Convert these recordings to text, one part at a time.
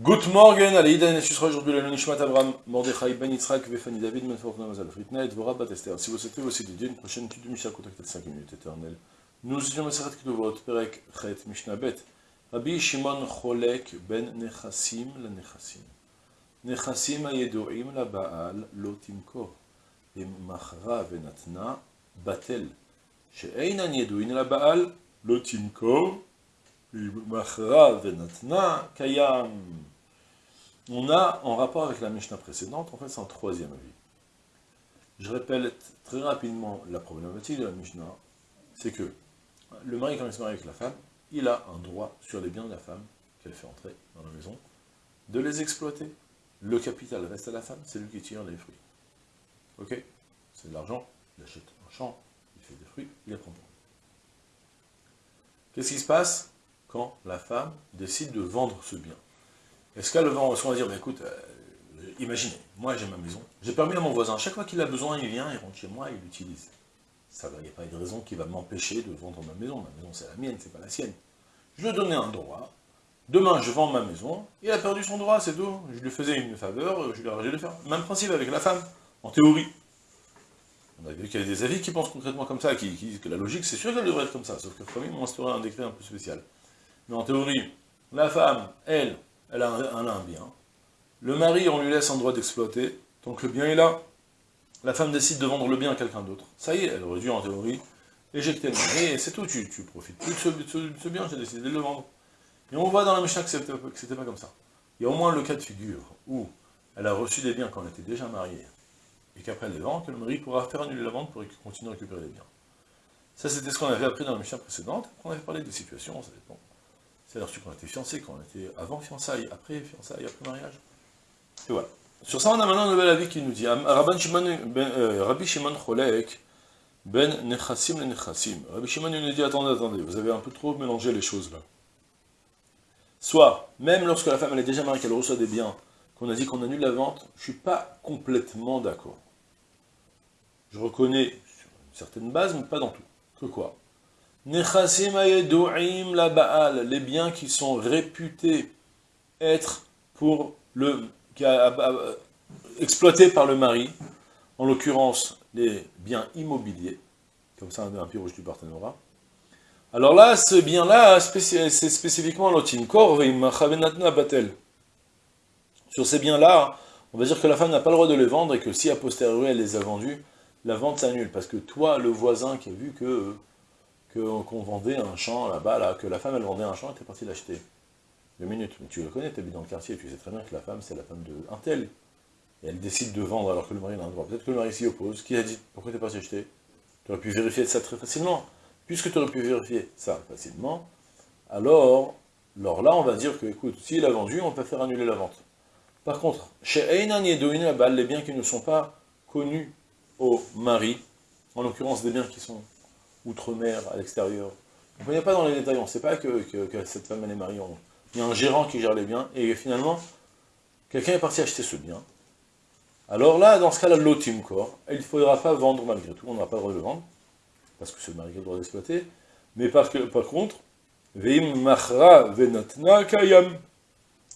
Good morning, allez, Ida Nessusra, aujourd'hui la Nishmat Avram, Mordechai Ben Yitzhak, Vefani David, Menfortna Mazal Fritna, et Dvora Batester. Si vous souhaitez aussi dédier une prochaine étude de Mishnah, contactez 5 minutes éternelles. Nous étudions Maseret Keduvot, Perek, Chet, Mishnah Bet. Rabbi Shimon Cholek Ben Nechassim, la Nechassim. Nechassim Ayedoim la Baal, lo Timko. Machra Venatna, Batel. She'einan Yedoin la Baal, lo Timko. On a, en rapport avec la Mishnah précédente, en fait c'est un troisième avis. Je répète très rapidement la problématique de la Mishnah, c'est que le mari, quand il se marie avec la femme, il a un droit sur les biens de la femme qu'elle fait entrer dans la maison, de les exploiter. Le capital reste à la femme, c'est lui qui tire les fruits. Ok? C'est de l'argent, il achète un champ, il fait des fruits, il les prend pour Qu'est-ce qui se passe? Quand la femme décide de vendre ce bien. Est-ce qu'elle va va dire, bah, écoute, euh, imaginez, moi j'ai ma maison, j'ai permis à mon voisin, chaque fois qu'il a besoin, il vient, il rentre chez moi, il l'utilise. Ça il n'y a pas de raison qui va m'empêcher de vendre ma maison, ma maison c'est la mienne, c'est pas la sienne. Je lui ai donné un droit, demain je vends ma maison, il a perdu son droit, c'est tout. Je lui faisais une faveur, je lui ai arrangé de faire. Même principe avec la femme, en théorie. On a vu qu'il y a des avis qui pensent concrètement comme ça, qui, disent que la logique, c'est sûr qu'elle devrait être comme ça, sauf que le premier instauré un décret un peu spécial. Mais en théorie, la femme, elle, elle a un, bien. Le mari, on lui laisse un droit d'exploiter. Donc le bien est là. La femme décide de vendre le bien à quelqu'un d'autre. Ça y est, elle aurait dû, en théorie, éjecter le mari, et c'est tout, tu, tu profites plus de ce, bien, j'ai décidé de le vendre. Et on voit dans la Mishnah que c'était pas comme ça. Il y a au moins le cas de figure où elle a reçu des biens quand elle était déjà mariée, et qu'après les vend, que le mari pourra faire annuler la vente pour continuer à récupérer les biens. Ça, c'était ce qu'on avait appris dans la Mishnah précédente, on avait parlé des situations, ça dépend. C'est lorsque qu'on était fiancé, quand on était avant fiançailles, après fiançailles, après mariage. Et voilà. Sur ça, on a maintenant un nouvel avis qui nous dit Rabbi Shimon, ben, euh, Rabbi Shimon Cholek, Ben Nechassim le Nechassim. Rabbi Shimon nous dit attendez, attendez, vous avez un peu trop mélangé les choses là. Soit, même lorsque la femme elle est déjà mariée, qu'elle reçoit des biens, qu'on a dit qu'on annule la vente, je ne suis pas complètement d'accord. Je reconnais sur une certaine base, mais pas dans tout. Que quoi? Les biens qui sont réputés être pour le, exploités par le mari, en l'occurrence les biens immobiliers, comme ça un rouge du partenariat. Alors là, ce bien-là, c'est spécifiquement l'otinkor batel. Sur ces biens-là, on va dire que la femme n'a pas le droit de les vendre et que si a posteriori elle les a vendus, la vente s'annule. Parce que toi, le voisin qui a vu que qu'on vendait un champ là-bas, là, que la femme elle vendait un champ, elle était partie l'acheter. Deux minutes, mais tu le connais, tu habites dans le quartier, tu sais très bien que la femme c'est la femme de tel. Et elle décide de vendre alors que le mari a un droit. Peut-être que le mari s'y oppose. Qui a dit Pourquoi t'es parti acheter Tu aurais pu vérifier ça très facilement. Puisque tu aurais pu vérifier ça facilement, alors, alors là on va dire que, écoute, s'il a vendu, on peut faire annuler la vente. Par contre, chez Einan Yedoin les biens qui ne sont pas connus au mari, en l'occurrence des biens qui sont outre-mer, à l'extérieur. On ne pas dans les détails, on ne sait pas que, cette femme elle est mariée. Il y a un gérant qui gère les biens, et finalement, quelqu'un est parti acheter ce bien. Alors là, dans ce cas-là, l'otim corps, il ne faudra pas vendre malgré tout, on n'aura pas le droit de vendre, parce que le mari a le droit d'exploiter, mais par, contre, veim machra venatna kayam.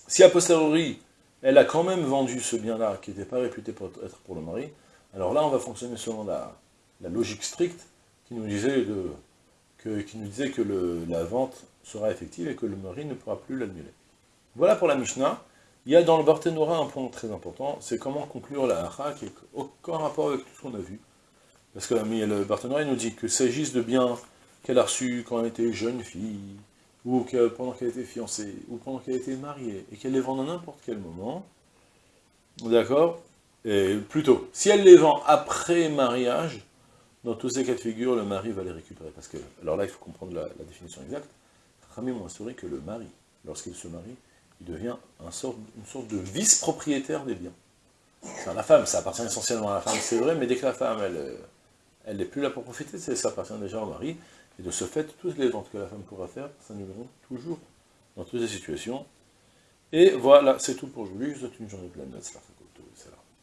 Si a posteriori, elle a quand même vendu ce bien-là, qui n'était pas réputé pour être pour le mari, alors là, on va fonctionner selon la logique stricte, qui nous disait, que, la vente sera effective et que le mari ne pourra plus l'annuler. Voilà pour la Mishnah. Il y a dans le Barthénora un point très important, c'est comment conclure la Hacha, qui n'a aucun rapport avec tout ce qu'on a vu. Parce que le Barthénora nous dit que s'agisse de biens qu'elle a reçus quand elle était jeune fille, ou pendant qu'elle était fiancée, ou pendant qu'elle était mariée, et qu'elle les vend à n'importe quel moment, d'accord? Et plutôt, si elle les vend après mariage, dans tous ces cas de figure, le mari va les récupérer. Parce que, alors là, il faut comprendre la, définition exacte. Rami m'a assuré que le mari, lorsqu'il se marie, il devient une sorte de vice-propriétaire des biens. C'est la femme, ça appartient essentiellement à la femme, c'est vrai, mais dès que la femme, elle elle n'est plus là pour profiter, ça appartient déjà au mari, et de ce fait, toutes les ventes que la femme pourra faire, verrons toujours, dans toutes les situations. Et voilà, c'est tout pour aujourd'hui, je vous souhaite une journée pleine de